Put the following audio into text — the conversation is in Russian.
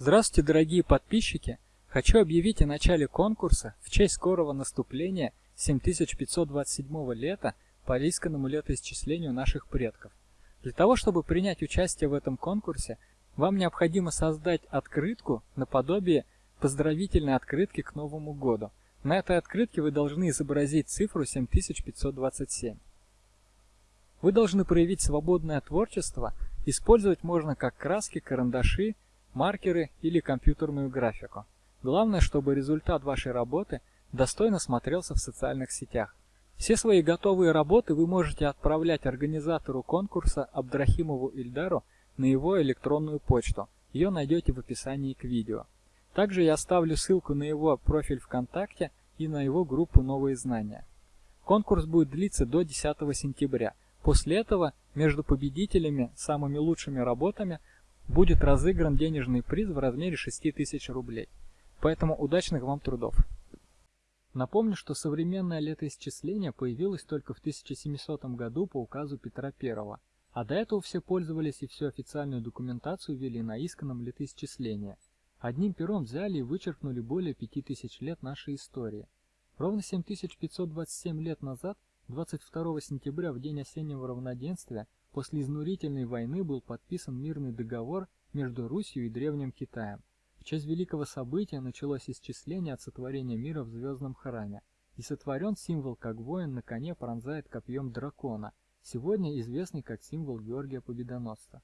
Здравствуйте, дорогие подписчики! Хочу объявить о начале конкурса в честь скорого наступления 7527 лета по лисканному летоисчислению наших предков. Для того, чтобы принять участие в этом конкурсе, вам необходимо создать открытку наподобие поздравительной открытки к Новому году. На этой открытке вы должны изобразить цифру 7527. Вы должны проявить свободное творчество, использовать можно как краски, карандаши, маркеры или компьютерную графику. Главное, чтобы результат вашей работы достойно смотрелся в социальных сетях. Все свои готовые работы вы можете отправлять организатору конкурса Абдрахимову Ильдару на его электронную почту. Ее найдете в описании к видео. Также я оставлю ссылку на его профиль ВКонтакте и на его группу «Новые знания». Конкурс будет длиться до 10 сентября. После этого между победителями, самыми лучшими работами будет разыгран денежный приз в размере 6000 рублей. Поэтому удачных вам трудов! Напомню, что современное летоисчисление появилось только в 1700 году по указу Петра I, а до этого все пользовались и всю официальную документацию вели на исканном летоисчислении. Одним пером взяли и вычеркнули более 5000 лет нашей истории. Ровно 7527 лет назад, 22 сентября, в день осеннего равноденствия, После изнурительной войны был подписан мирный договор между Русью и Древним Китаем. В честь великого события началось исчисление от сотворения мира в звездном храме, и сотворен символ, как воин на коне пронзает копьем дракона, сегодня известный как символ Георгия Победоносца.